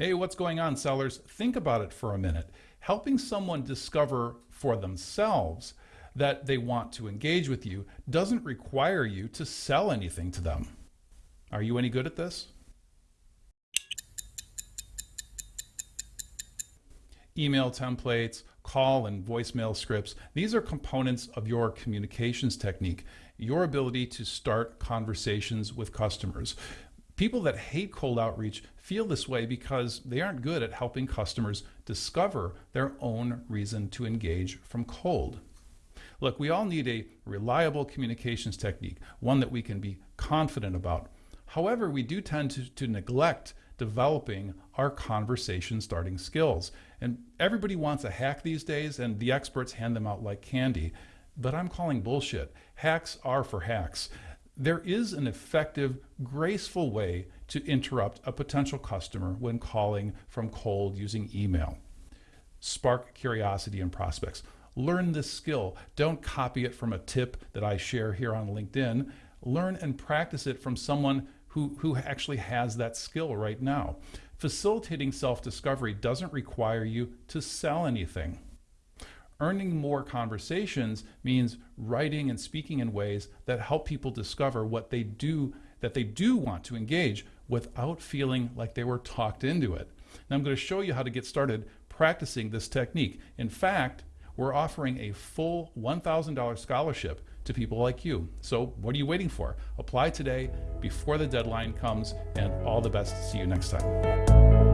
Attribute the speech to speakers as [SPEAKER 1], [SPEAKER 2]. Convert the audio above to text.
[SPEAKER 1] Hey, what's going on, sellers? Think about it for a minute. Helping someone discover for themselves that they want to engage with you doesn't require you to sell anything to them. Are you any good at this? Email templates, call and voicemail scripts, these are components of your communications technique, your ability to start conversations with customers. People that hate cold outreach feel this way because they aren't good at helping customers discover their own reason to engage from cold. Look, we all need a reliable communications technique, one that we can be confident about. However, we do tend to, to neglect developing our conversation starting skills. And everybody wants a hack these days, and the experts hand them out like candy. But I'm calling bullshit. Hacks are for hacks there is an effective, graceful way to interrupt a potential customer when calling from cold using email. Spark curiosity in prospects. Learn this skill. Don't copy it from a tip that I share here on LinkedIn. Learn and practice it from someone who, who actually has that skill right now. Facilitating self-discovery doesn't require you to sell anything. Earning more conversations means writing and speaking in ways that help people discover what they do, that they do want to engage without feeling like they were talked into it. Now I'm going to show you how to get started practicing this technique. In fact, we're offering a full $1,000 scholarship to people like you. So what are you waiting for? Apply today before the deadline comes and all the best. See you next time.